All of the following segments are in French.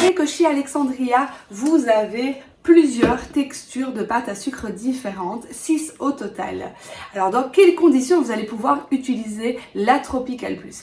savez que chez Alexandria, vous avez plusieurs textures de pâte à sucre différentes, 6 au total. Alors dans quelles conditions vous allez pouvoir utiliser la Tropical Plus?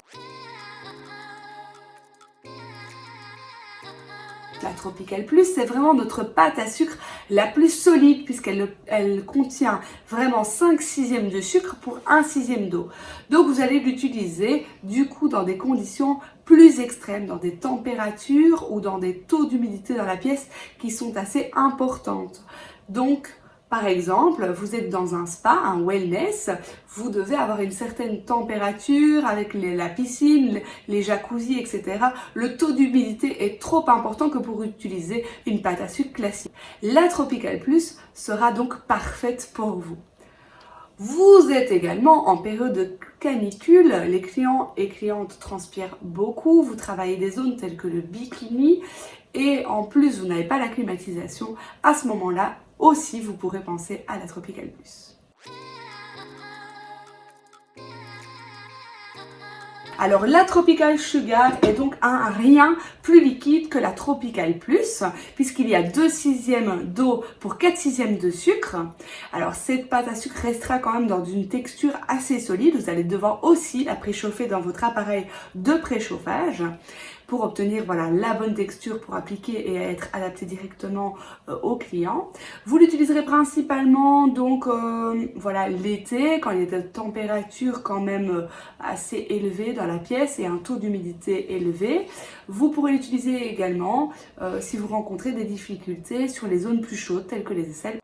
Tropical Plus, c'est vraiment notre pâte à sucre la plus solide puisqu'elle elle contient vraiment 5 sixièmes de sucre pour 1 sixième d'eau. Donc vous allez l'utiliser du coup dans des conditions plus extrêmes, dans des températures ou dans des taux d'humidité dans la pièce qui sont assez importantes. Donc par exemple, vous êtes dans un spa, un wellness, vous devez avoir une certaine température avec la piscine, les jacuzzis, etc. Le taux d'humidité important que pour utiliser une pâte à sucre classique. La Tropical Plus sera donc parfaite pour vous. Vous êtes également en période de canicule, les clients et clientes transpirent beaucoup, vous travaillez des zones telles que le bikini et en plus vous n'avez pas la climatisation, à ce moment-là, aussi, vous pourrez penser à la Tropical Plus. Alors la Tropical Sugar est donc un rien plus liquide que la Tropical Plus puisqu'il y a 2 sixièmes d'eau pour 4 sixièmes de sucre. Alors cette pâte à sucre restera quand même dans une texture assez solide. Vous allez devoir aussi la préchauffer dans votre appareil de préchauffage pour obtenir voilà, la bonne texture pour appliquer et être adapté directement euh, au client. Vous l'utiliserez principalement donc euh, voilà l'été quand il y a des températures quand même euh, assez élevées dans la pièce et un taux d'humidité élevé. Vous pourrez l'utiliser également si vous rencontrez des difficultés sur les zones plus chaudes telles que les aisselles.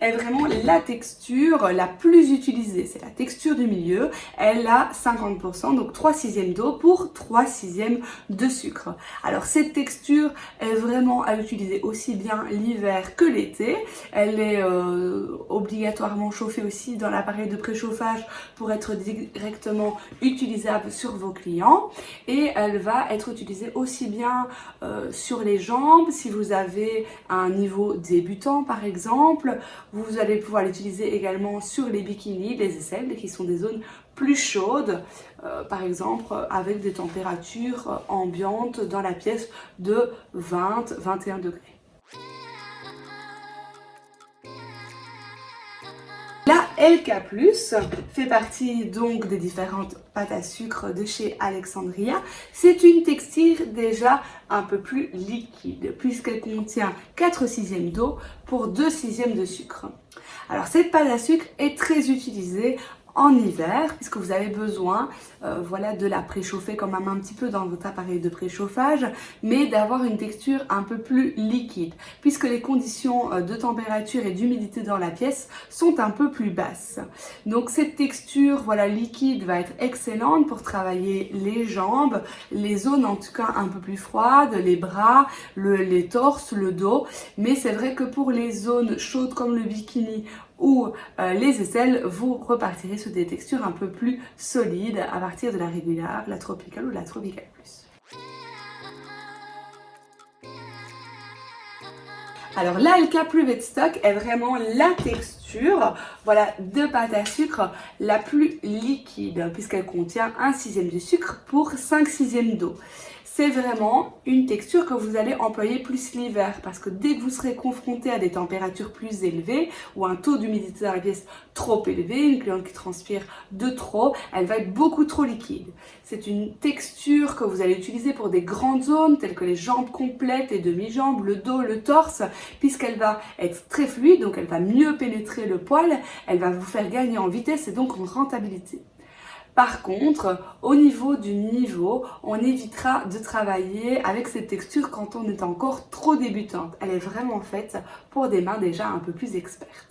Est vraiment la texture la plus utilisée. C'est la texture du milieu. Elle a 50%, donc 3 sixièmes d'eau pour 3 sixièmes de sucre. Alors cette texture est vraiment à utiliser aussi bien l'hiver que l'été. Elle est euh, obligatoirement chauffée aussi dans l'appareil de préchauffage pour être directement utilisable sur vos clients. Et elle va être utilisée aussi bien euh, sur les jambes si vous avez un niveau débutant par exemple. Vous allez pouvoir l'utiliser également sur les bikinis, les aisselles, qui sont des zones plus chaudes, euh, par exemple avec des températures ambiantes dans la pièce de 20-21 degrés. LK+, fait partie donc des différentes pâtes à sucre de chez Alexandria. C'est une texture déjà un peu plus liquide puisqu'elle contient 4 sixièmes d'eau pour 2 sixièmes de sucre. Alors cette pâte à sucre est très utilisée en hiver puisque vous avez besoin euh, voilà, de la préchauffer quand même un petit peu dans votre appareil de préchauffage mais d'avoir une texture un peu plus liquide puisque les conditions euh, de température et d'humidité dans la pièce sont un peu plus basses. Donc cette texture voilà, liquide va être excellente pour travailler les jambes, les zones en tout cas un peu plus froides, les bras, le, les torses, le dos mais c'est vrai que pour les zones chaudes comme le bikini ou euh, les aisselles, vous repartirez des textures un peu plus solides à partir de la régulière, la tropicale ou la tropical plus. Alors la LK Plus Stock est vraiment la texture voilà, de pâte à sucre la plus liquide puisqu'elle contient un sixième de sucre pour 5 sixièmes d'eau c'est vraiment une texture que vous allez employer plus l'hiver parce que dès que vous serez confronté à des températures plus élevées ou un taux d'humidité dans la pièce trop élevé, une cliente qui transpire de trop, elle va être beaucoup trop liquide. C'est une texture que vous allez utiliser pour des grandes zones telles que les jambes complètes, les demi-jambes, le dos, le torse, puisqu'elle va être très fluide, donc elle va mieux pénétrer le poil, elle va vous faire gagner en vitesse et donc en rentabilité. Par contre, au niveau du niveau, on évitera de travailler avec cette texture quand on est encore trop débutante. Elle est vraiment faite pour des mains déjà un peu plus expertes.